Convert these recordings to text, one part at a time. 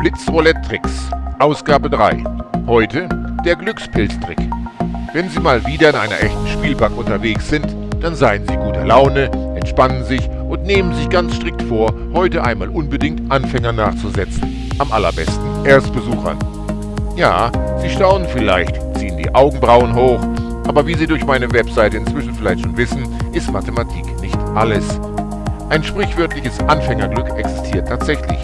Blitz-Roulette-Tricks, Ausgabe 3. Heute der Glückspilztrick. Wenn Sie mal wieder in einer echten Spielbank unterwegs sind, dann seien Sie guter Laune, entspannen sich und nehmen sich ganz strikt vor, heute einmal unbedingt Anfänger nachzusetzen. Am allerbesten Erstbesuchern. Ja, Sie staunen vielleicht, ziehen die Augenbrauen hoch, aber wie Sie durch meine Webseite inzwischen vielleicht schon wissen, ist Mathematik nicht alles. Ein sprichwörtliches Anfängerglück existiert tatsächlich.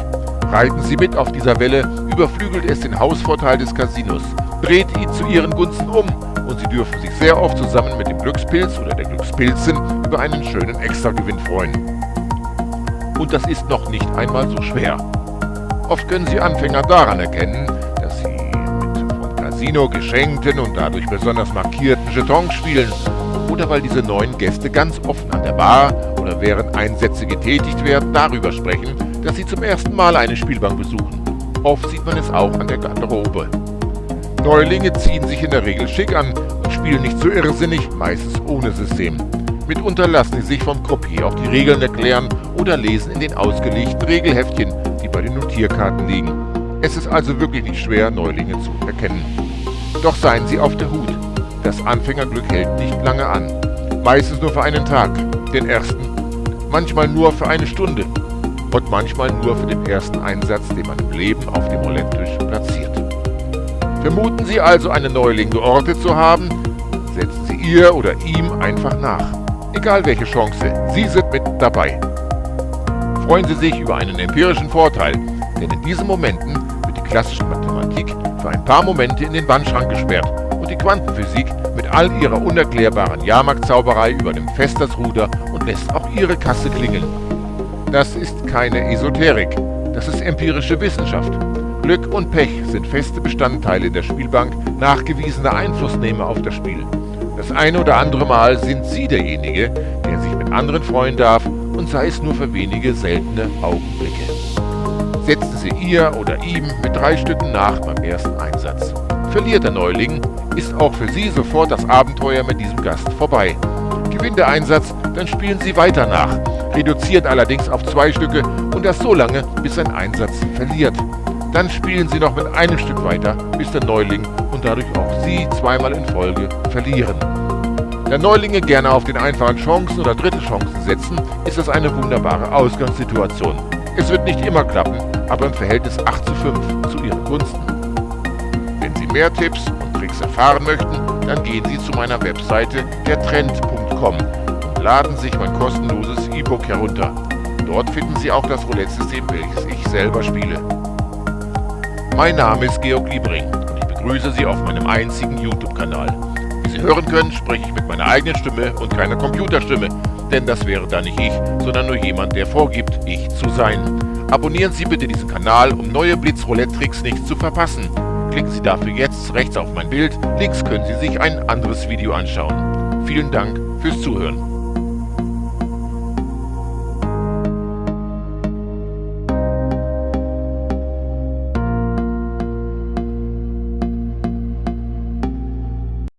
Reiten Sie mit auf dieser Welle, überflügelt es den Hausvorteil des Casinos, dreht ihn zu Ihren Gunsten um und Sie dürfen sich sehr oft zusammen mit dem Glückspilz oder der Glückspilzin über einen schönen Extragewinn freuen. Und das ist noch nicht einmal so schwer. Oft können Sie Anfänger daran erkennen, dass sie mit vom Casino geschenkten und dadurch besonders markierten Jetons spielen oder weil diese neuen Gäste ganz offen an der Bar oder während Einsätze getätigt werden, darüber sprechen, dass sie zum ersten Mal eine Spielbank besuchen. Oft sieht man es auch an der Garderobe. Neulinge ziehen sich in der Regel schick an und spielen nicht so irrsinnig, meistens ohne System. Mitunter lassen sie sich vom Gruppier auch die Regeln erklären oder lesen in den ausgelegten Regelheftchen, die bei den Notierkarten liegen. Es ist also wirklich nicht schwer, Neulinge zu erkennen. Doch seien Sie auf der Hut. Das Anfängerglück hält nicht lange an. Meistens nur für einen Tag, den ersten. Manchmal nur für eine Stunde. Und manchmal nur für den ersten Einsatz, den man im Leben auf dem Roulette-Tisch platziert. Vermuten Sie also, einen Neuling geortet zu haben, setzen Sie ihr oder ihm einfach nach. Egal welche Chance, Sie sind mit dabei. Freuen Sie sich über einen empirischen Vorteil, denn in diesen Momenten wird die klassische Mathematik für ein paar Momente in den Wandschrank gesperrt und die Quantenphysik mit all ihrer unerklärbaren Jahrmarktzauberei übernimmt fest das Ruder und lässt auch ihre Kasse klingeln. Das ist keine Esoterik, das ist empirische Wissenschaft. Glück und Pech sind feste Bestandteile der Spielbank nachgewiesener Einflussnehmer auf das Spiel. Das eine oder andere Mal sind Sie derjenige, der sich mit anderen freuen darf und sei es nur für wenige seltene Augenblicke. Setzen Sie ihr oder ihm mit drei Stücken nach beim ersten Einsatz. Verliert der Neuling, ist auch für Sie sofort das Abenteuer mit diesem Gast vorbei. Der Einsatz, dann spielen Sie weiter nach, reduziert allerdings auf zwei Stücke und das so lange, bis ein Einsatz verliert. Dann spielen Sie noch mit einem Stück weiter, bis der Neuling und dadurch auch Sie zweimal in Folge verlieren. Da Neulinge gerne auf den einfachen Chancen oder dritte Chancen setzen, ist das eine wunderbare Ausgangssituation. Es wird nicht immer klappen, aber im Verhältnis 8 zu 5 zu Ihren Gunsten. Wenn Sie mehr Tipps und Tricks erfahren möchten, dann gehen Sie zu meiner Webseite dertrend.com und laden sich mein kostenloses E-Book herunter. Dort finden Sie auch das Roulette-System, welches ich selber spiele. Mein Name ist Georg Liebring und ich begrüße Sie auf meinem einzigen YouTube-Kanal. Wie Sie hören können, spreche ich mit meiner eigenen Stimme und keiner Computerstimme, denn das wäre dann nicht ich, sondern nur jemand, der vorgibt, ich zu sein. Abonnieren Sie bitte diesen Kanal, um neue Blitz-Roulette-Tricks nicht zu verpassen. Klicken Sie dafür jetzt rechts auf mein Bild, links können Sie sich ein anderes Video anschauen. Vielen Dank fürs Zuhören.